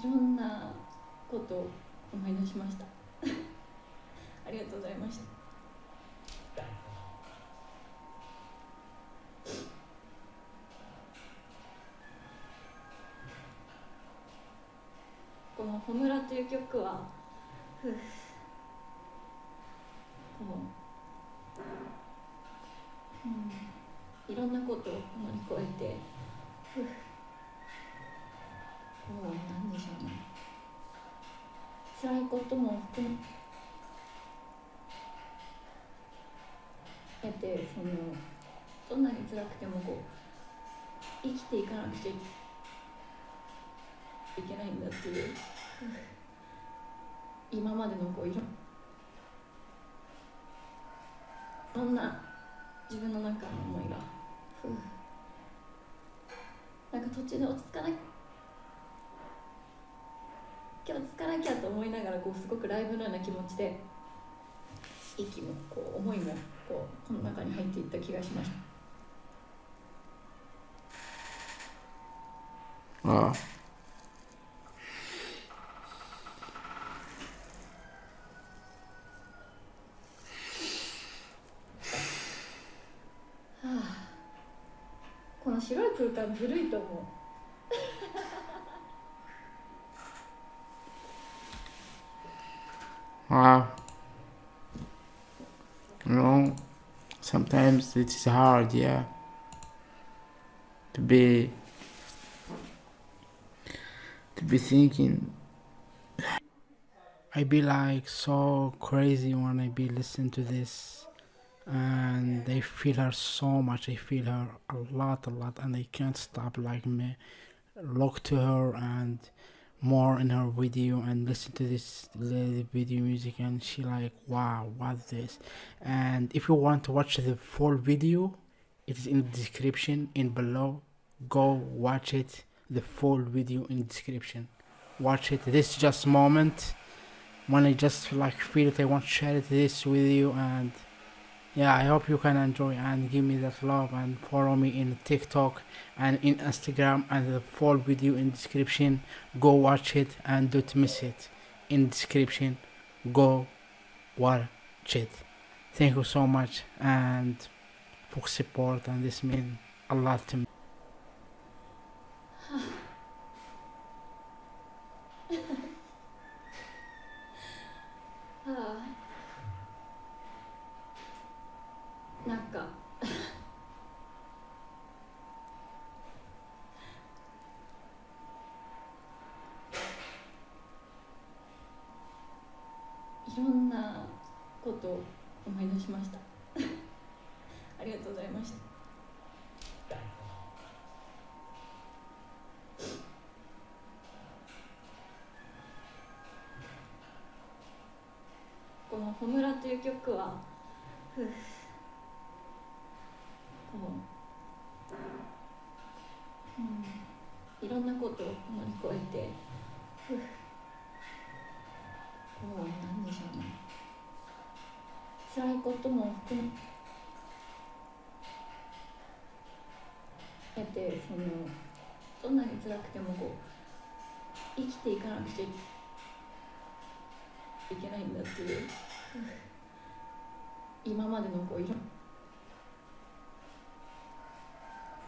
いろんなことを思い出しました。ありがとうございました。この「ほむら」という曲はふう。こう、うん、いろんなことを乗り越えてふうこうなんでしょうね辛いことも含めてそのどんなに辛くてもこう生きていかなくちゃいけないんだっていう。今までのこういろいろんな自分の中の思いが。なんか途中で落ち着かな今日落ち着かなきゃと思いながらこうすごくライブのような気持ちで息もこう思いもこうこの中に入っていった気がしました。Ah. はあ。この白い空間ずるいと思う sometimes it is hard, yeah, to be to be thinking. I be like so crazy when I be listen to this, and I feel her so much. I feel her a lot, a lot, and I can't stop like me look to her and more in her video and listen to this video music and she like wow what's this? And if you want to watch the full video it is in the description in below. Go watch it the full video in description. Watch it. This just moment. When i just like feel it i want to share this with you and yeah i hope you can enjoy and give me that love and follow me in tiktok and in instagram and the full video in description. Go watch it and don't miss it. In description go watch it. Thank you so much and for support and this means a lot to me なんか。いろんなことを思い出しました。ありがとうございました。この「ほむら」という曲はふうん、いろんなことを乗り越えて。ふう。こうなんでしょうね。辛いことも含めてそのどんなに辛くてもこう生きていかなくちゃいけないんだっていう。今までのこういろい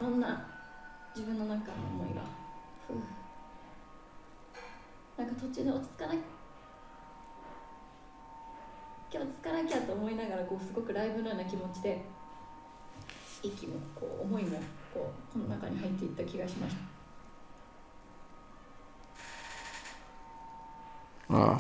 ろんな自分の中の思いが。ふうなんか途中で落ち着かな今日落ち着かなきゃと思いながらこうすごくライブのような気持ちで息もこう思いもこうこの中に入っていった気がしました。wow は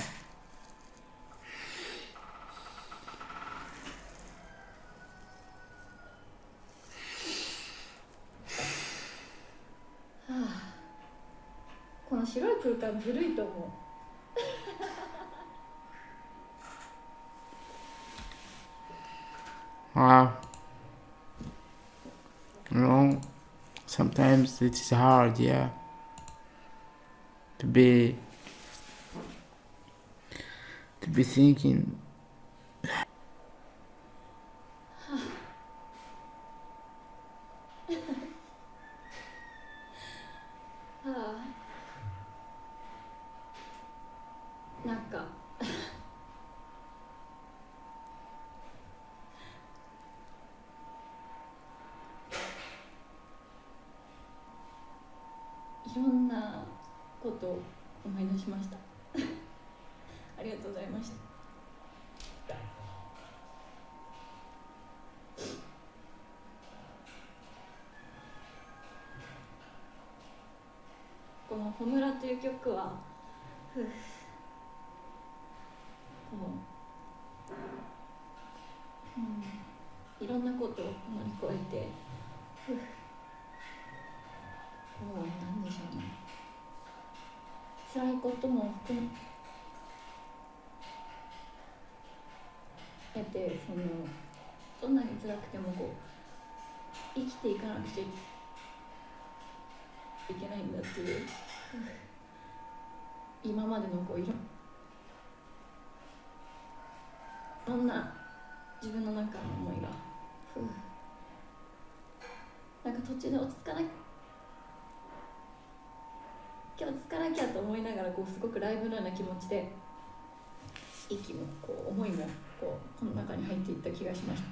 の白い空間ずるいと思う Wow. You know, sometimes it is hard, yeah, to be to be thinking. Ah. 思い出しました。ありがとうございました。この「ほむら」という曲はふう。こう、うん、いろんなことを乗り越えてふうなんでしょうね辛いことも含めてそのどんなに辛くてもこう生きていかなくちゃいけないんだっていう。今までのこういろんな自分の中の思いがなんか途中で落ち着かなく今日落ち着かなきゃと思いながらこうすごくライブのような気持ちで息もこう思いもこうこの中に入っていった気がしました。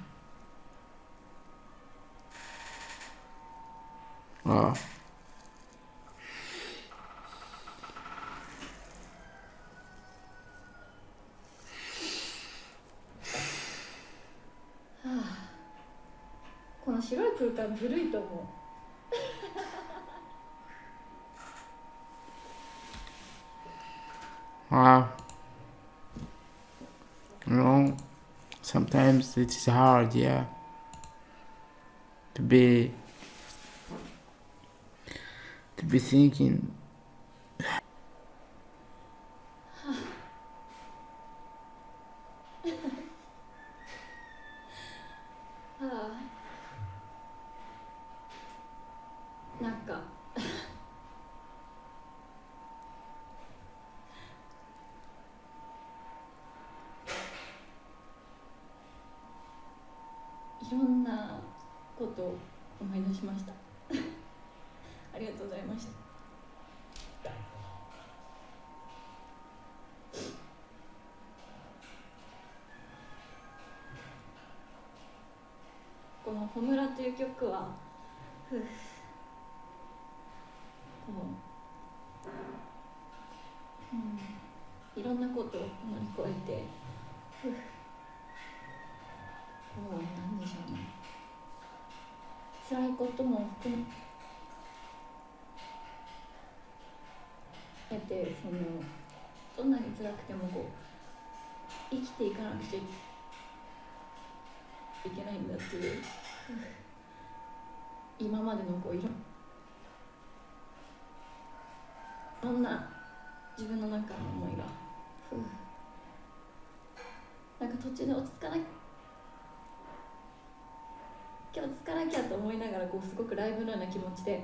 Wow. はあ。この白い空間ずるいと思う Wow. You know, sometimes it is hard, yeah, to be to be thinking. ろんなことを思い出しました。ありがとうございました。この「ほむら」という曲はふこう、うん、いろんなことを乗り越えてふう。こうなん。でしょうね辛いことも含めてそのどん。なに辛くてもこう生きていかなくちゃいけないん。だっていう今までのこういろん。な自分の中の思いがなん。か途中で落ち着かな今日落ち着かなきゃと思いながらこうすごくライブのような気持ちで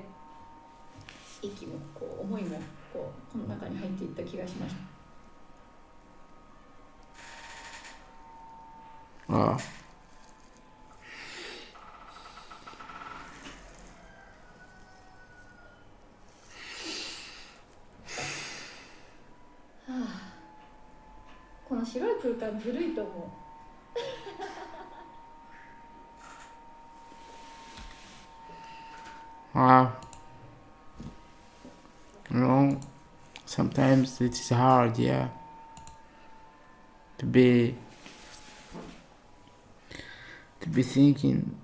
息もこう思いもこうこの中に入っていった気がしました。ha あ。この白い空間ずるいと思う Wow. You know, sometimes it is hard, yeah, to be to be thinking